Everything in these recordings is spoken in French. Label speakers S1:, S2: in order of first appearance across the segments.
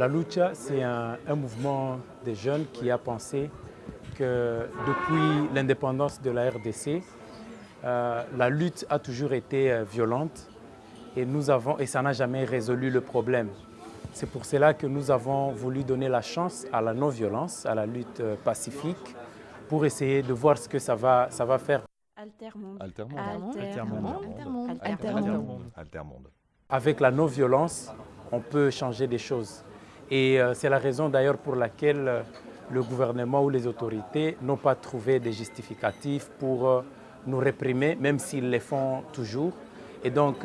S1: La lucha, c'est un, mouvement des jeunes qui a pensé que depuis l'indépendance de la RDC, euh, la lutte a toujours été euh, violente et, nous avons, et ça n'a jamais résolu le problème. C'est pour cela que nous avons voulu donner la chance à la non-violence, à la lutte euh, pacifique, pour essayer de voir ce que ça va, ça va faire.
S2: Altermonde.
S3: Altermonde.
S2: Altermonde.
S3: Altermonde. Altermonde.
S1: Avec la non-violence, on peut changer des choses. Et c'est la raison d'ailleurs pour laquelle le gouvernement ou les autorités n'ont pas trouvé des justificatifs pour nous réprimer, même s'ils les font toujours. Et donc,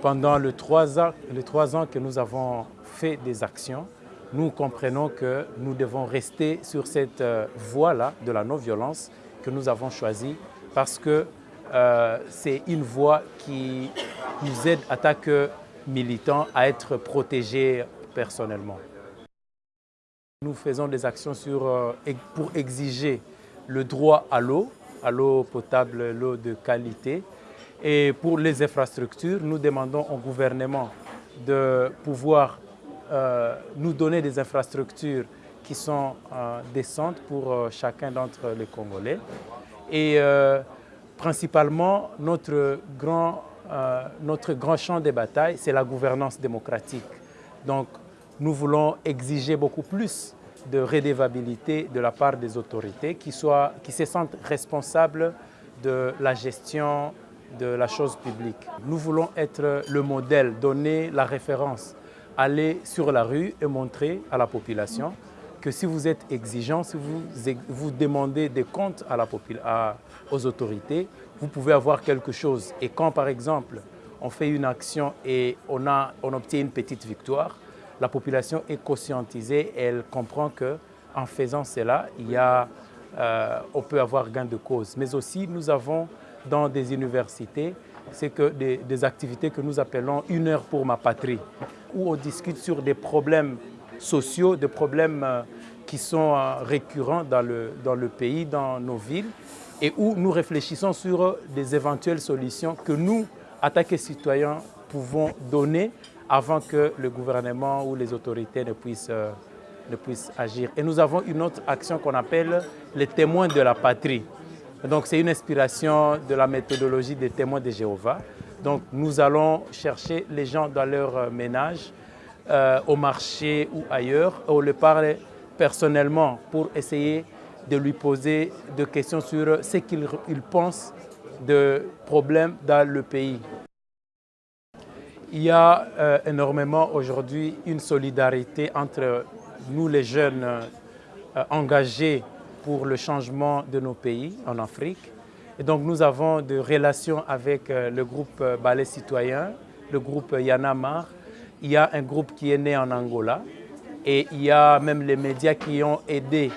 S1: pendant les trois, ans, que nous avons fait des actions, nous comprenons que nous devons rester sur cette euh, voie-là de la non-violence que nous avons choisie parce que euh, c'est une voie qui nous aide en tant que militants à être protégés personnellement. Nous faisons des actions euh, pour exiger le droit à l'eau, à l'eau potable, l'eau de qualité, et pour les infrastructures, nous demandons au gouvernement de pouvoir euh, nous donner des infrastructures qui sont euh, décentes pour chacun d'entre les Congolais. Et principalement, notre grand, champ de bataille, c'est la gouvernance démocratique. Nous voulons exiger beaucoup plus de redevabilité de la part des autorités qui, soient, qui se sentent responsables de la gestion de la chose publique. Nous voulons être le modèle, donner la référence, aller sur la rue et montrer à la population que si vous êtes exigeant, si vous, vous demandez des comptes à la à, aux autorités, vous pouvez avoir quelque chose. Et quand, par exemple, on fait une action et on, a, on obtient une petite victoire, la population est conscientisée elle comprend qu'en faisant cela, euh, on peut avoir gain de cause. Mais aussi, nous avons dans des universités, que des, activités que nous appelons une heure pour ma patrie, où on discute sur des problèmes sociaux, des problèmes euh, qui sont euh, récurrents dans le, dans le pays, dans nos villes, et où nous réfléchissons sur des éventuelles solutions que nous, attaqués citoyens, pouvons donner avant que le gouvernement ou les autorités ne puissent, euh, ne puissent agir. Et nous avons une autre action qu'on appelle les témoins de la patrie. Donc c'est une inspiration de la méthodologie des témoins de Jéhovah. Donc nous allons chercher les gens dans leur euh, ménage, euh, au marché ou ailleurs, on le parle personnellement pour essayer de lui poser des questions sur ce qu'il pense de problèmes dans le pays. Il y a euh, énormément aujourd'hui une solidarité entre nous les jeunes engagés pour le changement de nos pays en Afrique. Et donc nous avons des relations avec euh, le groupe euh, Ballet Citoyen, le groupe Yanamar. Il y a un groupe qui est né en Angola et il y a même les médias qui ont aidé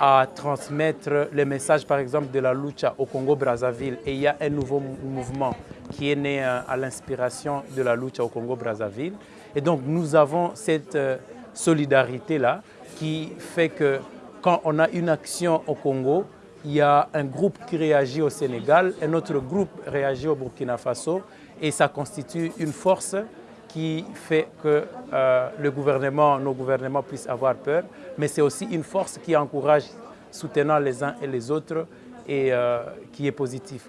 S1: à transmettre les messages, par exemple, de la lucha au Congo-Brazzaville. Et il y a un nouveau mouvement qui est né euh, à l'inspiration de la lucha au Congo-Brazzaville. Et donc, nous avons cette solidarité-là qui fait que quand on a une action au Congo, il y a un groupe qui réagit au Sénégal, un autre groupe réagit au Burkina Faso et ça constitue une force qui fait que euh, le gouvernement, nos gouvernements puissent avoir peur, mais c'est aussi une force qui encourage, soutenant les uns et les autres et euh, qui est positive.